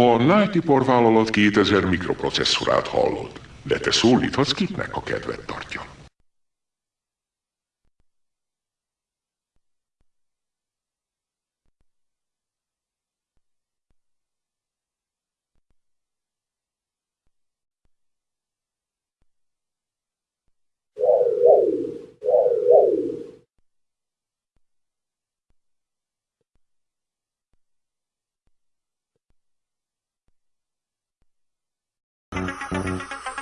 A Nighty vállalat 2000 mikroprocesszorát hallod, de te szólíthatsz kitnek, a kedvet tartja. Mm-hmm.